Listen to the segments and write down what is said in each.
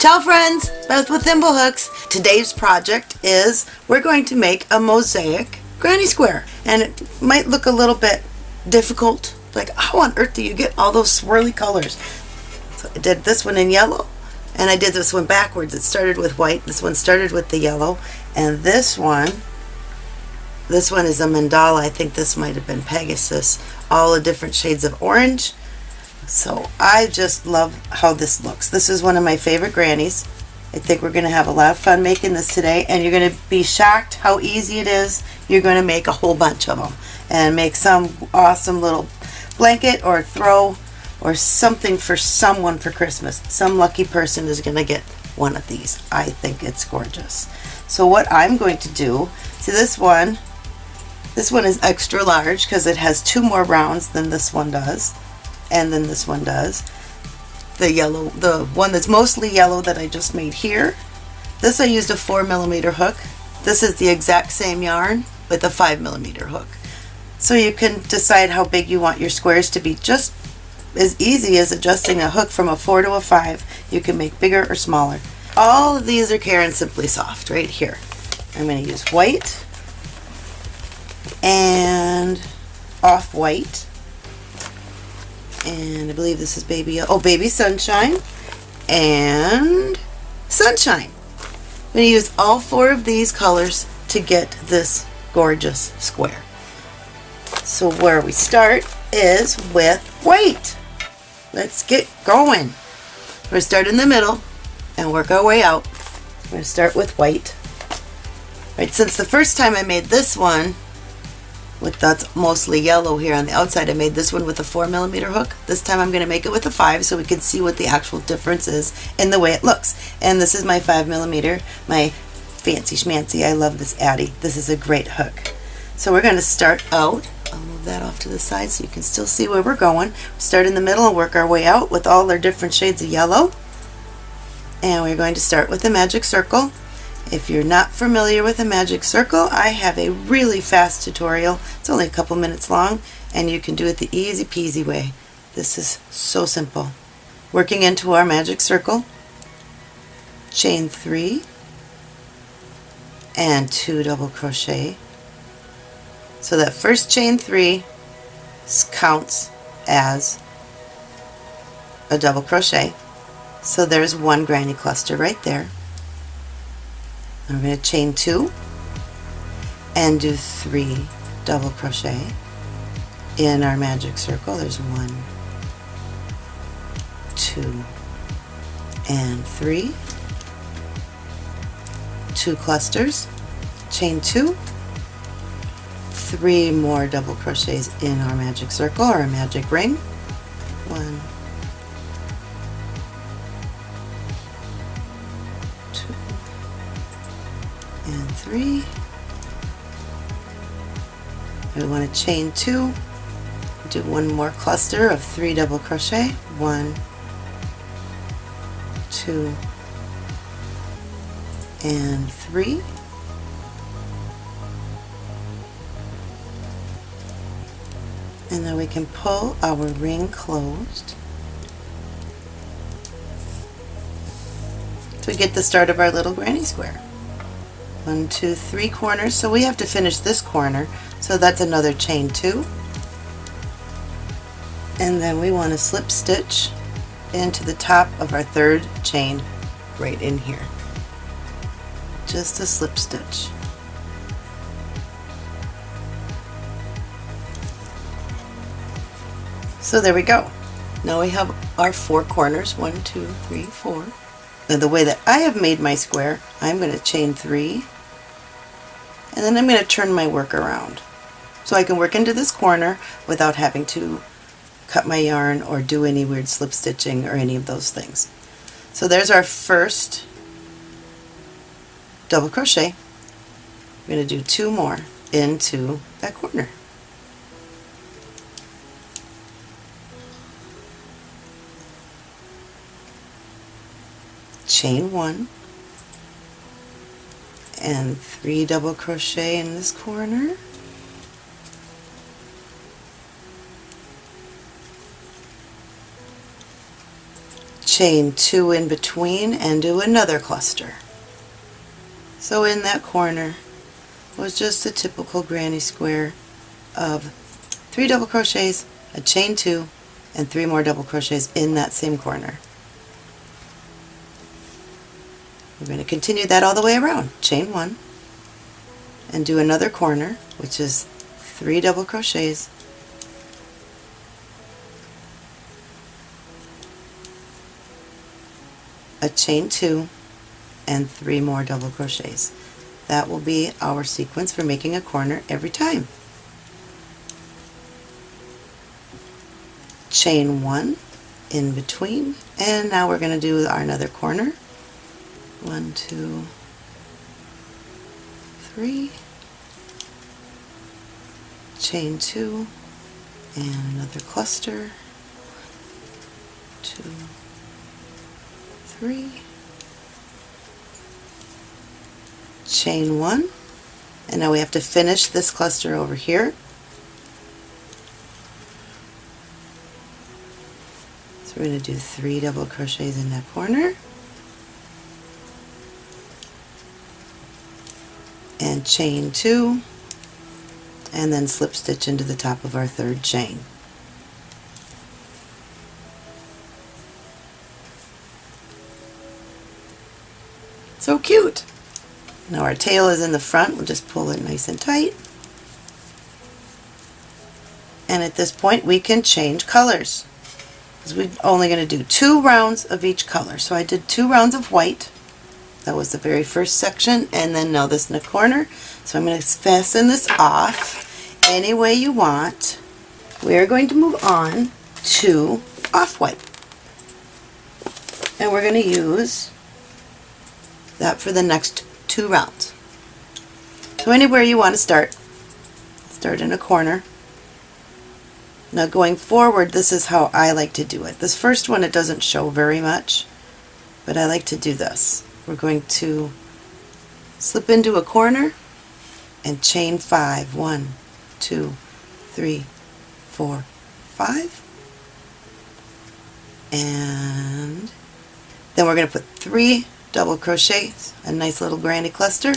Ciao friends, both with Thimblehooks. Today's project is we're going to make a mosaic granny square. And it might look a little bit difficult. Like how on earth do you get all those swirly colors? So I did this one in yellow and I did this one backwards. It started with white, this one started with the yellow, and this one, this one is a mandala. I think this might have been Pegasus. All the different shades of orange so I just love how this looks. This is one of my favorite grannies. I think we're going to have a lot of fun making this today and you're going to be shocked how easy it is. You're going to make a whole bunch of them and make some awesome little blanket or throw or something for someone for Christmas. Some lucky person is going to get one of these. I think it's gorgeous. So what I'm going to do, see this one, this one is extra large because it has two more rounds than this one does and then this one does. The yellow, the one that's mostly yellow that I just made here. This I used a 4 millimeter hook. This is the exact same yarn with a 5 millimeter hook. So you can decide how big you want your squares to be just as easy as adjusting a hook from a 4 to a 5. You can make bigger or smaller. All of these are Caron Simply Soft right here. I'm going to use white and off-white and I believe this is baby, oh baby sunshine and sunshine. I'm going to use all four of these colors to get this gorgeous square. So where we start is with white. Let's get going. We're going to start in the middle and work our way out. We're going to start with white. Right, since the first time I made this one, with that's mostly yellow here on the outside. I made this one with a 4 millimeter hook. This time I'm going to make it with a 5 so we can see what the actual difference is in the way it looks. And this is my 5 millimeter, my fancy schmancy. I love this Addi. This is a great hook. So we're going to start out. I'll move that off to the side so you can still see where we're going. Start in the middle and work our way out with all our different shades of yellow. And we're going to start with the magic circle if you're not familiar with a magic circle, I have a really fast tutorial. It's only a couple minutes long and you can do it the easy peasy way. This is so simple. Working into our magic circle, chain three and two double crochet. So that first chain three counts as a double crochet. So there's one granny cluster right there. I'm going to chain two and do three double crochet in our magic circle. There's one, two, and three. Two clusters, chain two, three more double crochets in our magic circle or a magic ring. One, Chain two, do one more cluster of three double crochet, one, two, and three. And then we can pull our ring closed. to get the start of our little granny square. One two three corners. So we have to finish this corner so that's another chain two. And then we want to slip stitch into the top of our third chain right in here. Just a slip stitch. So there we go. Now we have our four corners. One two three four. The way that I have made my square, I'm going to chain three, and then I'm going to turn my work around. So I can work into this corner without having to cut my yarn or do any weird slip stitching or any of those things. So there's our first double crochet. I'm going to do two more into that corner. chain one and three double crochet in this corner chain two in between and do another cluster. So in that corner was just a typical granny square of three double crochets, a chain two, and three more double crochets in that same corner. We're going to continue that all the way around. Chain one and do another corner, which is three double crochets, a chain two, and three more double crochets. That will be our sequence for making a corner every time. Chain one in between, and now we're going to do our another corner. One, two, three, chain two, and another cluster, two, three, chain one, and now we have to finish this cluster over here. So we're going to do three double crochets in that corner. and chain two and then slip stitch into the top of our third chain. So cute! Now our tail is in the front, we'll just pull it nice and tight. And at this point we can change colors. Because we're only going to do two rounds of each color. So I did two rounds of white. That was the very first section. And then now this in the corner. So I'm going to fasten this off any way you want. We're going to move on to off-white. And we're going to use that for the next two rounds. So anywhere you want to start, start in a corner. Now going forward, this is how I like to do it. This first one, it doesn't show very much, but I like to do this. We're going to slip into a corner and chain five. One, two, three, four, five. And then we're going to put three double crochets, a nice little granny cluster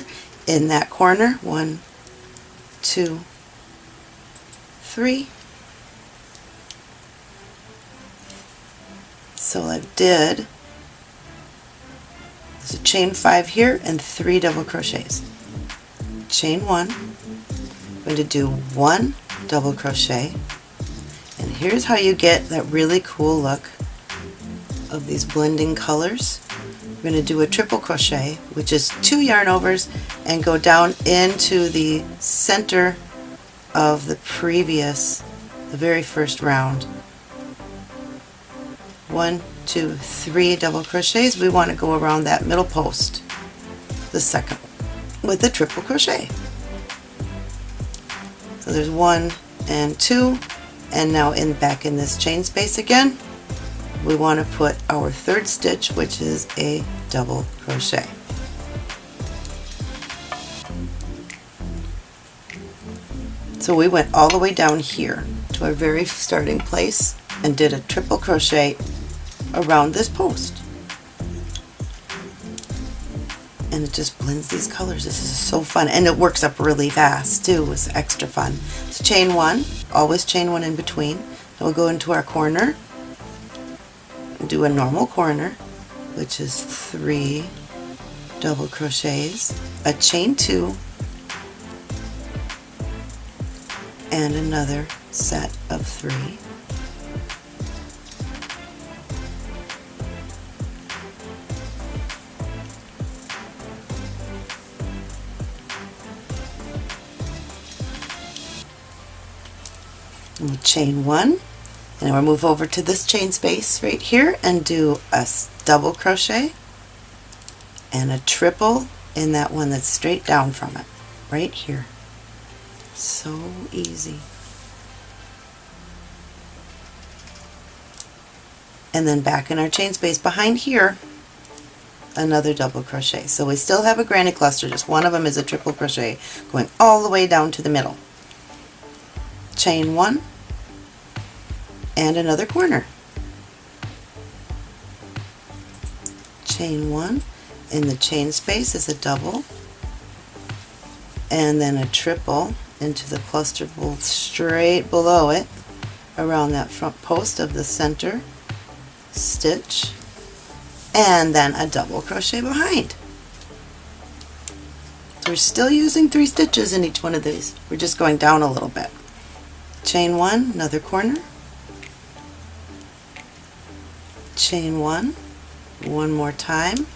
in that corner. One, two, three. So I did a chain five here and three double crochets. Chain one, I'm going to do one double crochet and here's how you get that really cool look of these blending colors. We're going to do a triple crochet which is two yarn overs and go down into the center of the previous, the very first round. One, two, three double crochets. We want to go around that middle post, the second, with a triple crochet. So there's one and two, and now in back in this chain space again, we want to put our third stitch, which is a double crochet. So we went all the way down here to our very starting place and did a triple crochet around this post. And it just blends these colors. This is so fun. And it works up really fast too. It's extra fun. So chain one, always chain one in between. Then we'll go into our corner do a normal corner, which is three double crochets, a chain two, and another set of three. Chain one and we'll move over to this chain space right here and do a double crochet and a triple in that one that's straight down from it right here. So easy. And then back in our chain space behind here another double crochet. So we still have a granny cluster just one of them is a triple crochet going all the way down to the middle. Chain one and another corner. Chain one, in the chain space is a double, and then a triple into the cluster straight below it around that front post of the center stitch and then a double crochet behind. We're still using three stitches in each one of these. We're just going down a little bit. Chain one, another corner, chain one, one more time,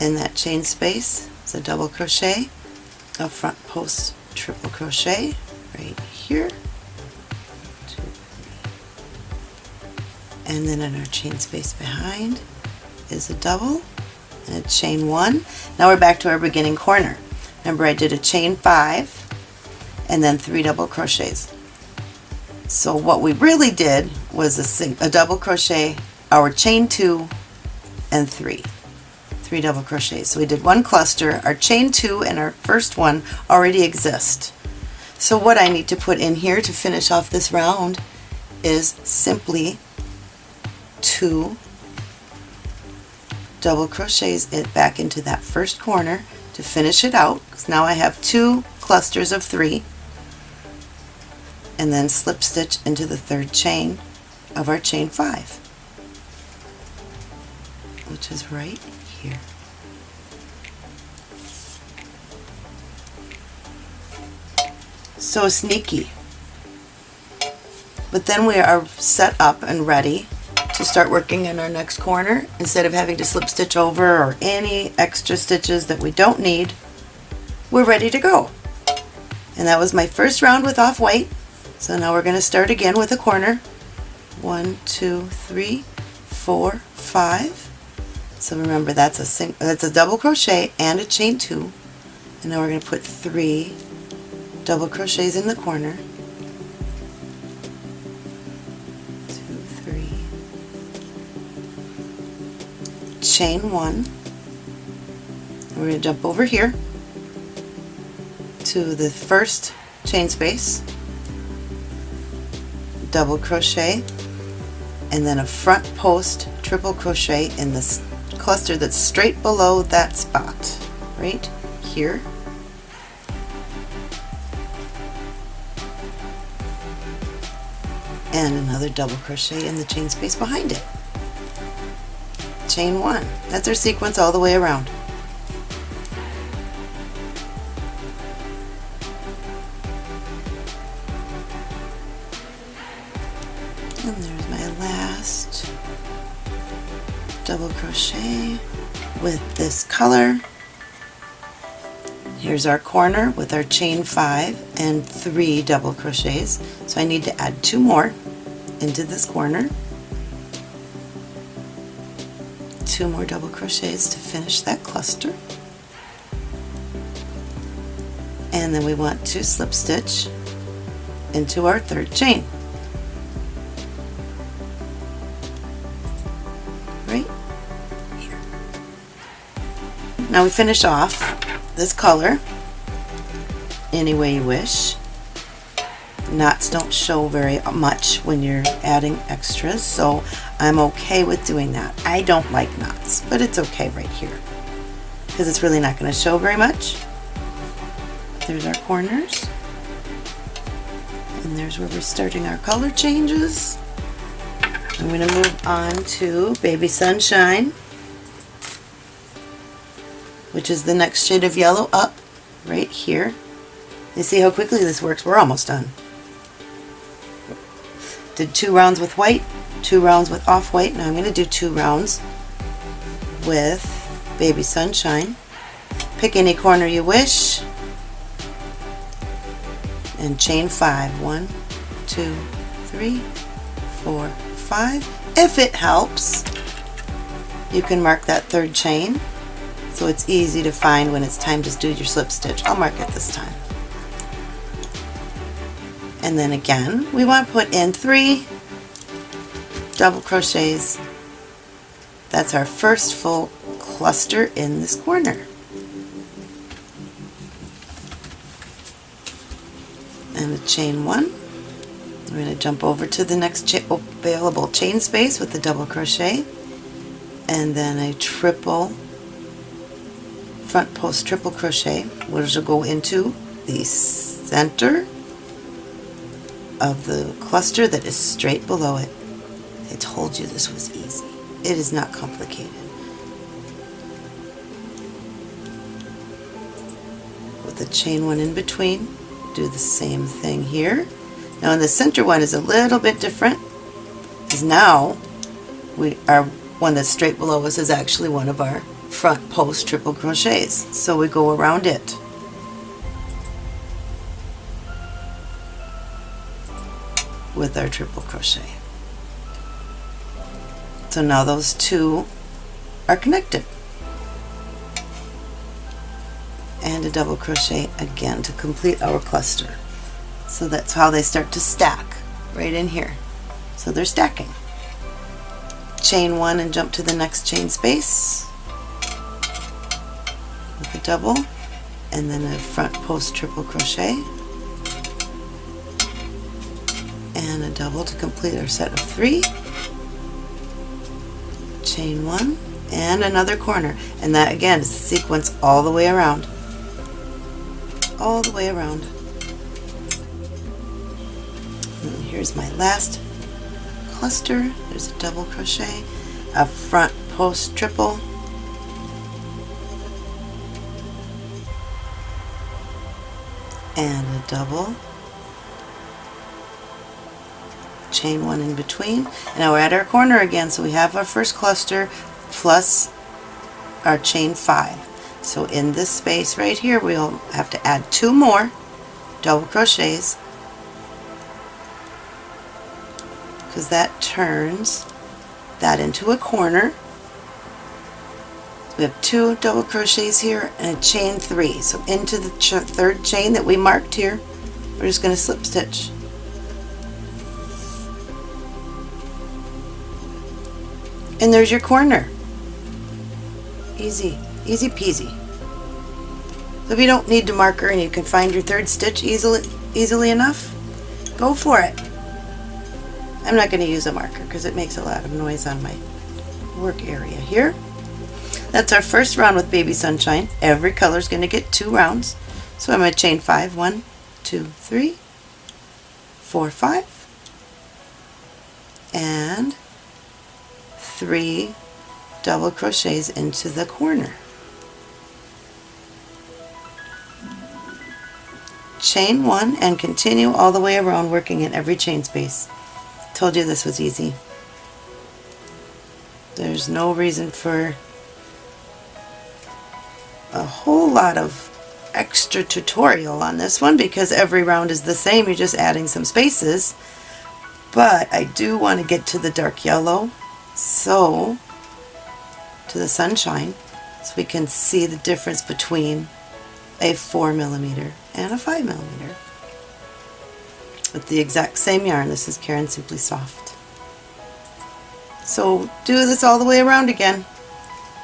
in that chain space is a double crochet, a front post triple crochet right here, and then in our chain space behind is a double and a chain one. Now we're back to our beginning corner. Remember I did a chain five and then three double crochets. So what we really did was a, a double crochet, our chain two and three. Three double crochets. So we did one cluster, our chain two and our first one already exist. So what I need to put in here to finish off this round is simply two double crochets it back into that first corner to finish it out because now I have two clusters of three and then slip stitch into the third chain of our chain five which is right here. So sneaky. But then we are set up and ready to start working in our next corner. Instead of having to slip stitch over or any extra stitches that we don't need we're ready to go. And that was my first round with off-white so now we're going to start again with a corner. One two three four five so remember that's a that's a double crochet and a chain two. And now we're going to put three double crochets in the corner. Chain one. We're going to jump over here to the first chain space, double crochet, and then a front post triple crochet in this cluster that's straight below that spot, right here. And another double crochet in the chain space behind it chain one. That's our sequence all the way around. Color. Here's our corner with our chain five and three double crochets. So I need to add two more into this corner. two more double crochets to finish that cluster and then we want to slip stitch into our third chain now we finish off this color any way you wish knots don't show very much when you're adding extras so I'm okay with doing that. I don't like knots, but it's okay right here because it's really not going to show very much. There's our corners. And there's where we're starting our color changes. I'm going to move on to Baby Sunshine, which is the next shade of yellow up right here. You see how quickly this works? We're almost done. Did two rounds with white, two rounds with off-white. Now I'm going to do two rounds with Baby Sunshine. Pick any corner you wish and chain five. One, two, three, four, five. If it helps, you can mark that third chain so it's easy to find when it's time to do your slip stitch. I'll mark it this time. And then again, we want to put in three double crochets. That's our first full cluster in this corner. And a chain one. We're going to jump over to the next cha available chain space with the double crochet and then a triple front post triple crochet which will go into the center of the cluster that is straight below it. I told you this was easy. It is not complicated. With the chain one in between, do the same thing here. Now in the center one is a little bit different because now we our one that's straight below us is actually one of our front post triple crochets. So we go around it. with our triple crochet. So now those two are connected. And a double crochet again to complete our cluster. So that's how they start to stack right in here. So they're stacking. Chain one and jump to the next chain space a double and then a front post triple crochet and a double to complete our set of three chain one and another corner. And that again is the sequence all the way around. All the way around. And here's my last cluster. There's a double crochet a front post triple and a double. Chain one in between. And now we're at our corner again so we have our first cluster plus our chain five. So in this space right here we'll have to add two more double crochets. Because that turns that into a corner we have two double crochets here and a chain three so into the ch third chain that we marked here we're just going to slip stitch And there's your corner. Easy, easy peasy. So if you don't need to marker and you can find your third stitch easily, easily enough, go for it. I'm not going to use a marker because it makes a lot of noise on my work area here. That's our first round with Baby Sunshine. Every color is going to get two rounds. So I'm going to chain five. One, two, three, four, five. And three double crochets into the corner. Chain one and continue all the way around working in every chain space. Told you this was easy. There's no reason for a whole lot of extra tutorial on this one because every round is the same. You're just adding some spaces. But I do want to get to the dark yellow so to the sunshine so we can see the difference between a 4 millimeter and a 5 millimeter with the exact same yarn. This is Caron Simply Soft. So do this all the way around again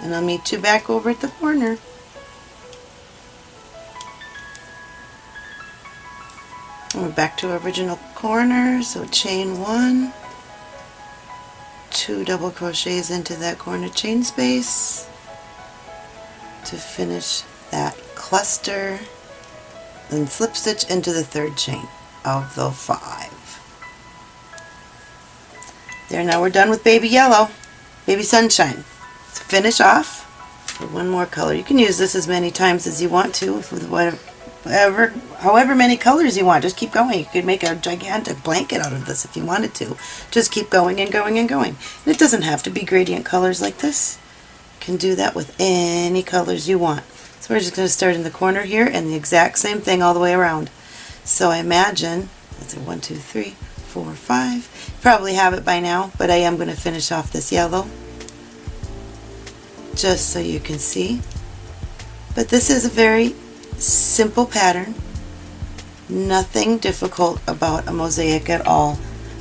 and I'll meet you back over at the corner. We're back to our original corner, so chain one, two double crochets into that corner chain space to finish that cluster then slip stitch into the third chain of the five. There now we're done with baby yellow, baby sunshine. To finish off for one more color. You can use this as many times as you want to with whatever whatever, however many colors you want. Just keep going. You could make a gigantic blanket out of this if you wanted to. Just keep going and going and going. And it doesn't have to be gradient colors like this. You can do that with any colors you want. So we're just going to start in the corner here and the exact same thing all the way around. So I imagine, that's a one, two, three, four, five. Probably have it by now, but I am going to finish off this yellow just so you can see. But this is a very simple pattern, nothing difficult about a mosaic at all,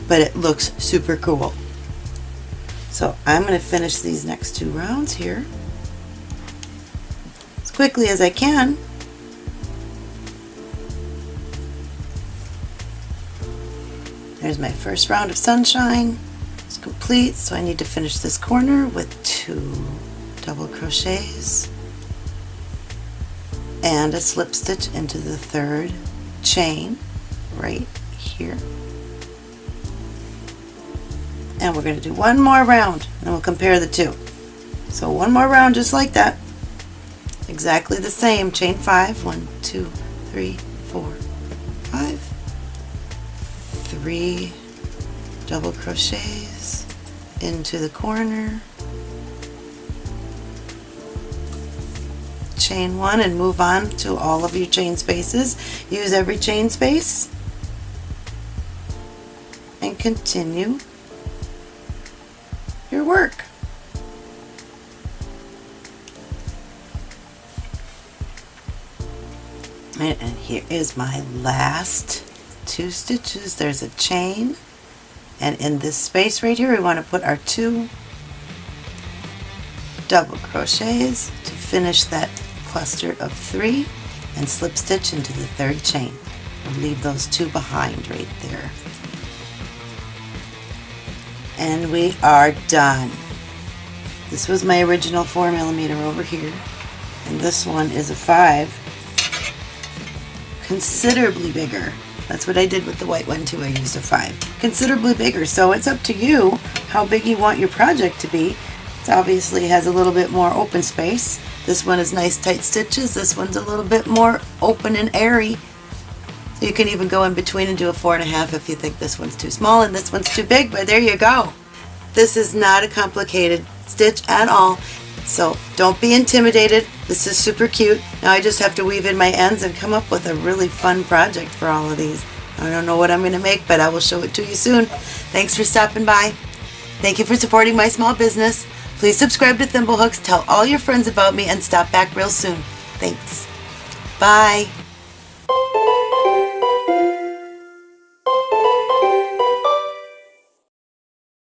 but it looks super cool. So I'm going to finish these next two rounds here as quickly as I can. There's my first round of sunshine. As complete so I need to finish this corner with two double crochets and a slip stitch into the third chain right here. And we're going to do one more round and we'll compare the two. So one more round just like that. Exactly the same chain five one two three four five three double crochets into the corner chain one and move on to all of your chain spaces. Use every chain space. And continue your work. And here is my last two stitches there's a chain. And in this space right here we want to put our two double crochets to finish that cluster of three and slip stitch into the third chain we'll leave those two behind right there and we are done this was my original four millimeter over here and this one is a five considerably bigger. That's what I did with the white one too. I used a 5. Considerably bigger. So it's up to you how big you want your project to be. It obviously has a little bit more open space. This one is nice tight stitches. This one's a little bit more open and airy. So you can even go in between and do a four and a half if you think this one's too small and this one's too big, but there you go. This is not a complicated stitch at all. So don't be intimidated. This is super cute. Now I just have to weave in my ends and come up with a really fun project for all of these. I don't know what I'm going to make, but I will show it to you soon. Thanks for stopping by. Thank you for supporting my small business. Please subscribe to Thimblehooks, tell all your friends about me, and stop back real soon. Thanks. Bye.